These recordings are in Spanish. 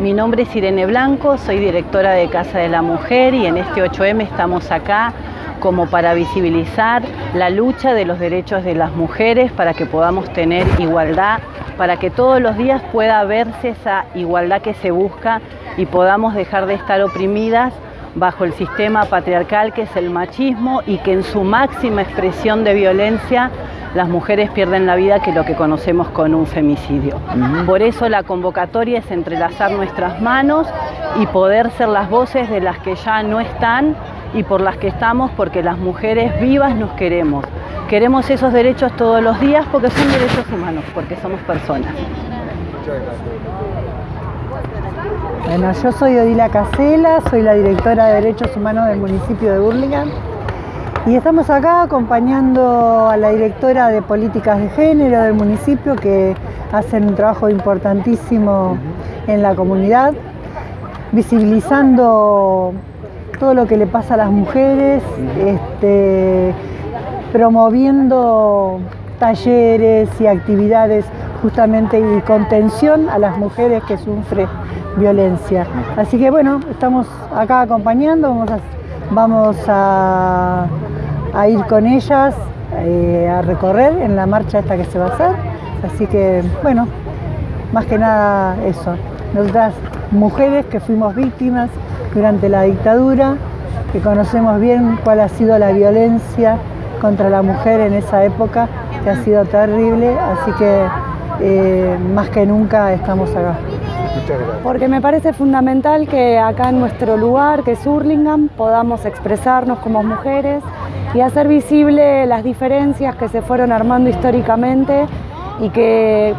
Mi nombre es Irene Blanco, soy directora de Casa de la Mujer y en este 8M estamos acá como para visibilizar la lucha de los derechos de las mujeres para que podamos tener igualdad, para que todos los días pueda verse esa igualdad que se busca y podamos dejar de estar oprimidas bajo el sistema patriarcal que es el machismo y que en su máxima expresión de violencia las mujeres pierden la vida que lo que conocemos con un femicidio. Por eso la convocatoria es entrelazar nuestras manos y poder ser las voces de las que ya no están y por las que estamos porque las mujeres vivas nos queremos. Queremos esos derechos todos los días porque son derechos humanos, porque somos personas. Bueno, yo soy Odila Casela, soy la directora de Derechos Humanos del municipio de Burlingame y estamos acá acompañando a la directora de Políticas de Género del municipio que hacen un trabajo importantísimo en la comunidad, visibilizando todo lo que le pasa a las mujeres, este, promoviendo talleres y actividades justamente y contención a las mujeres que sufren violencia. Así que bueno, estamos acá acompañando, vamos a, vamos a, ir con ellas eh, a recorrer en la marcha esta que se va a hacer. Así que bueno, más que nada eso. Nosotras mujeres que fuimos víctimas durante la dictadura, que conocemos bien cuál ha sido la violencia contra la mujer en esa época, que ha sido terrible, así que eh, más que nunca estamos acá. Porque me parece fundamental que acá en nuestro lugar, que es Hurlingham, podamos expresarnos como mujeres y hacer visible las diferencias que se fueron armando históricamente y que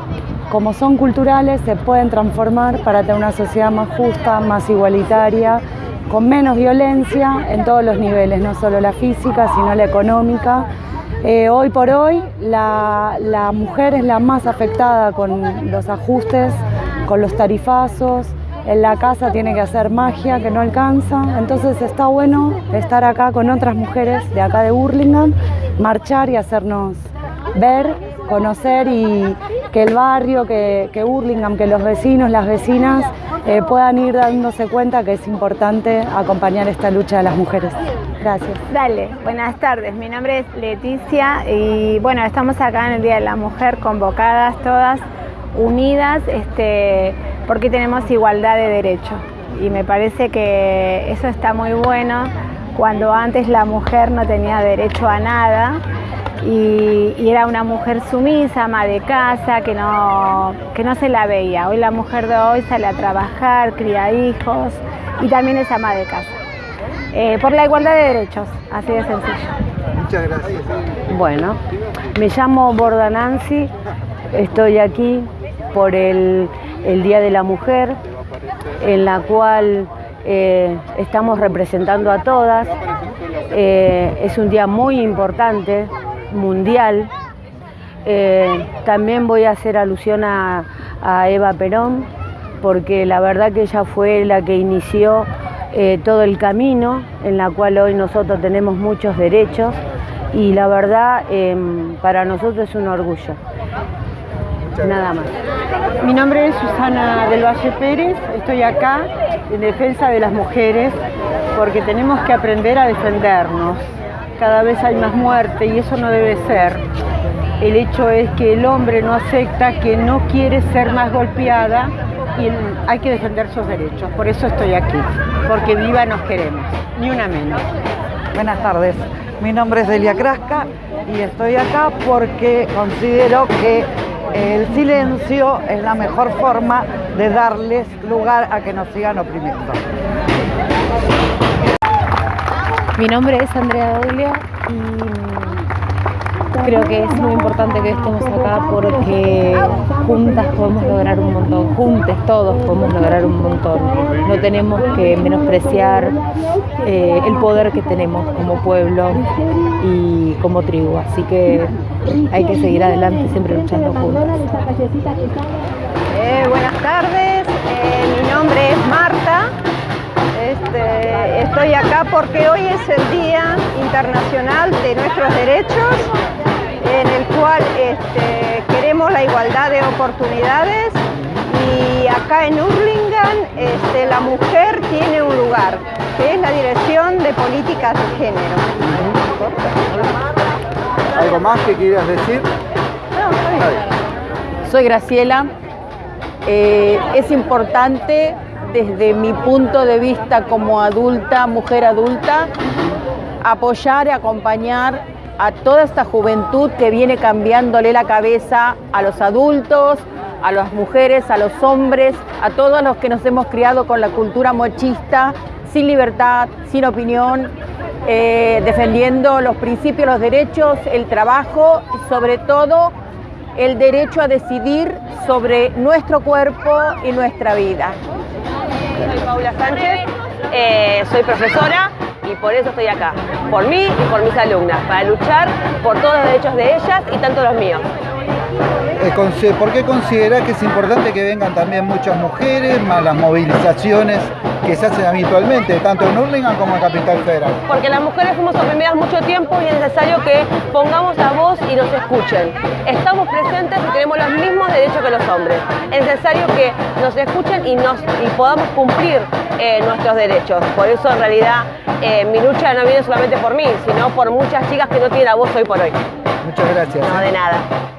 como son culturales, se pueden transformar para tener una sociedad más justa, más igualitaria, con menos violencia en todos los niveles, no solo la física, sino la económica. Eh, hoy por hoy la, la mujer es la más afectada con los ajustes, con los tarifazos, en la casa tiene que hacer magia que no alcanza, entonces está bueno estar acá con otras mujeres de acá de Burlingame, marchar y hacernos ver, conocer y que el barrio, que, que Burlingame, que los vecinos, las vecinas eh, puedan ir dándose cuenta que es importante acompañar esta lucha de las mujeres. Gracias. Dale, buenas tardes. Mi nombre es Leticia y bueno, estamos acá en el Día de la Mujer convocadas todas, unidas, este, porque tenemos igualdad de derechos. Y me parece que eso está muy bueno cuando antes la mujer no tenía derecho a nada y, era una mujer sumisa, ama de casa, que no, que no se la veía. Hoy la mujer de hoy sale a trabajar, cría hijos y también es ama de casa. Eh, por la igualdad de derechos, así de sencillo. Muchas gracias. Bueno, me llamo Borda Nancy, estoy aquí por el, Día de la Mujer, en la cual eh, estamos representando a todas. Eh, es un día muy importante mundial. Eh, también voy a hacer alusión a, Eva Perón, porque la verdad que ella fue la que inició todo el camino en la cual hoy nosotros tenemos muchos derechos y la verdad em, para nosotros es un orgullo. Nada más. Mi nombre es Susana del Valle Pérez, estoy acá en defensa de las mujeres porque tenemos que aprender a defendernos cada vez hay más muerte y eso no debe ser. El hecho es que el hombre no acepta, que no quiere ser más golpeada y hay que defender sus derechos. Por eso estoy aquí, porque viva nos queremos, ni una menos. Buenas tardes, mi nombre es Delia Crasca y estoy acá porque considero que el silencio es la mejor forma de darles lugar a que nos sigan oprimiendo. Mi nombre es Andrea Doglio y creo que es muy importante que estemos acá porque juntas podemos lograr un montón, juntes todos podemos lograr un montón. No tenemos que menospreciar eh, el poder que tenemos como pueblo y como tribu, así que hay que seguir adelante siempre luchando juntas. Eh, buenas tardes, eh, mi nombre es Marta. Este, estoy acá porque hoy es el Día Internacional de Nuestros Derechos, en el cual este, queremos la igualdad de oportunidades y acá en Hurlingham la mujer lugar, que es la Dirección de Políticas de Género. ¿Algo más que quieras decir? Soy Graciela. Eh, es importante desde mi punto de vista como adulta, mujer adulta, apoyar y acompañar a toda esta juventud que viene cambiándole la cabeza a los adultos, a las mujeres, a los hombres, a todos los que nos hemos criado con la cultura mochista, sin libertad, sin opinión, eh, defendiendo los principios, los derechos, el trabajo y sobre todo el derecho a decidir sobre nuestro cuerpo y nuestra vida. Soy Paula Sánchez, eh, soy profesora y por eso estoy acá, por mí y por mis alumnas, para luchar por todos los derechos de ellas y tanto los míos. Eh, ¿Por qué considera que es importante que vengan también muchas mujeres, más las movilizaciones que se hacen habitualmente, tanto en Hurlingham como en Capital Federal? Porque las mujeres fuimos oprimidas mucho tiempo y es necesario que pongamos la voz y nos escuchen. Estamos presentes y tenemos los mismos derechos que los hombres. Es necesario que nos escuchen y, nos, y podamos cumplir eh, nuestros derechos. Por eso en realidad eh, mi lucha no viene solamente por mí, sino por muchas chicas que no tienen la voz hoy por hoy. Muchas gracias. No, de nada.